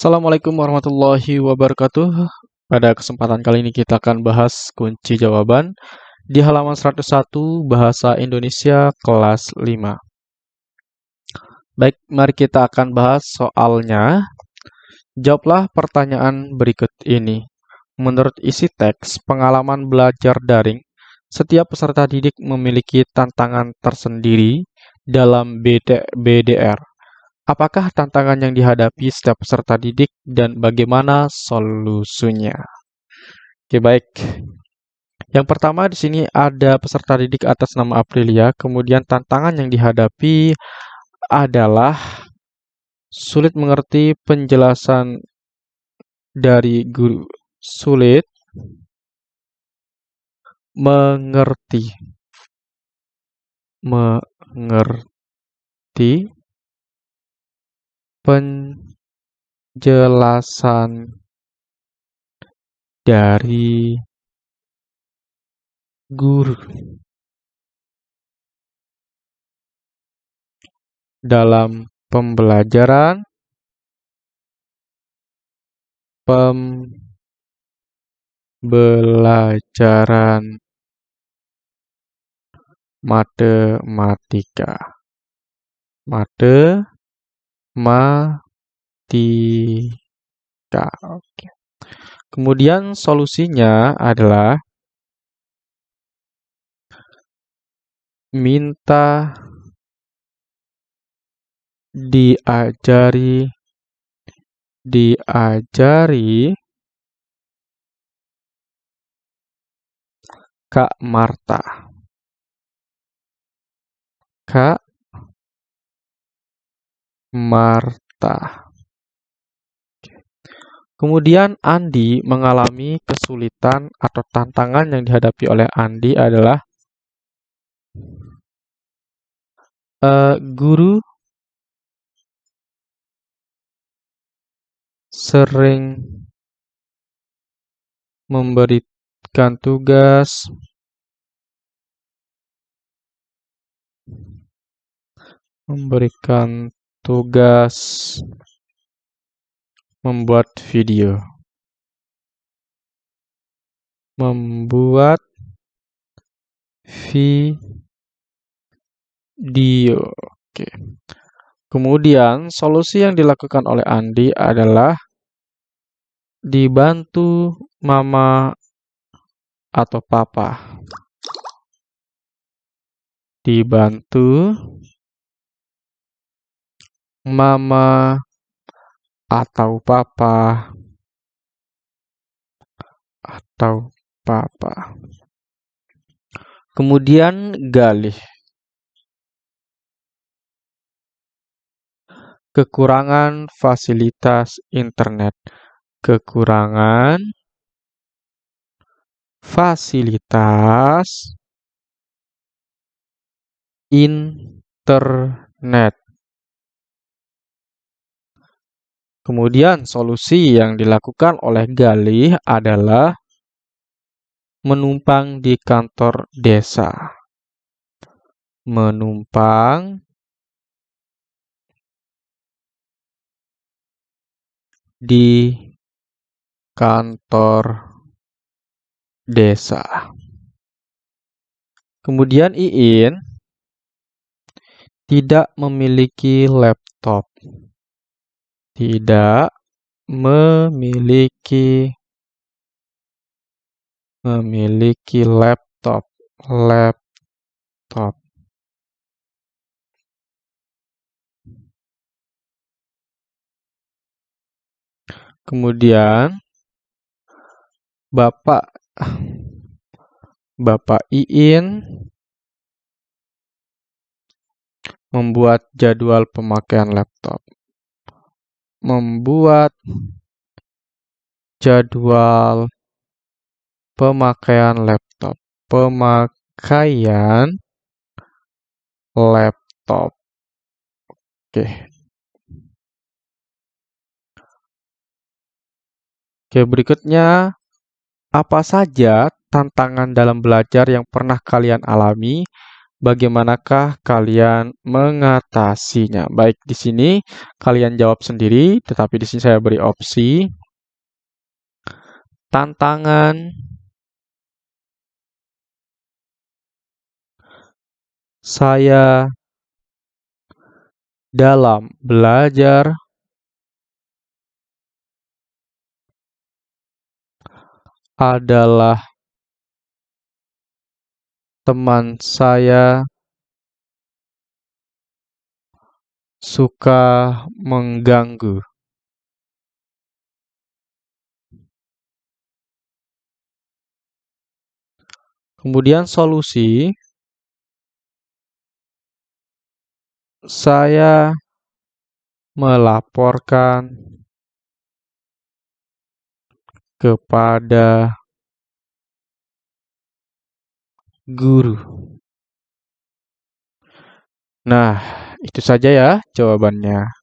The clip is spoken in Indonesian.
Assalamualaikum warahmatullahi wabarakatuh. Pada kesempatan kali ini kita akan bahas kunci jawaban di halaman 101 Bahasa Indonesia kelas 5. Baik, mari kita akan bahas soalnya. Jawablah pertanyaan berikut ini. Menurut isi teks pengalaman belajar daring, setiap peserta didik memiliki tantangan tersendiri dalam BDR. Apakah tantangan yang dihadapi setiap peserta didik dan bagaimana solusinya? Oke, baik. Yang pertama di sini ada peserta didik atas nama Aprilia, kemudian tantangan yang dihadapi adalah sulit mengerti penjelasan dari guru. Sulit mengerti mengerti penjelasan dari guru dalam pembelajaran pembelajaran matematika. Mate matika. Oke. Kemudian solusinya adalah minta diajari diajari Kak Marta. Kak Marta. Kemudian Andi mengalami kesulitan atau tantangan yang dihadapi oleh Andi adalah uh, guru sering memberikan tugas memberikan tugas membuat video. Membuat video. Oke. Kemudian, solusi yang dilakukan oleh Andi adalah dibantu mama atau papa. Dibantu mama atau papa atau papa. Kemudian galih. Kekurangan fasilitas internet. Kekurangan fasilitas internet. Kemudian solusi yang dilakukan oleh Galih adalah menumpang di kantor desa. Menumpang di kantor desa. Kemudian Iin tidak memiliki laptop tidak memiliki memiliki laptop. Laptop. Kemudian Bapak Bapak Iin membuat jadwal pemakaian laptop membuat jadwal pemakaian laptop. Pemakaian laptop. Oke. Oke, berikutnya apa saja tantangan dalam belajar yang pernah kalian alami Bagaimanakah kalian mengatasinya? Baik, di sini kalian jawab sendiri, tetapi di sini saya beri opsi. Tantangan saya dalam belajar adalah teman saya suka mengganggu. Kemudian solusi saya melaporkan kepada guru. Nah, itu saja ya jawabannya.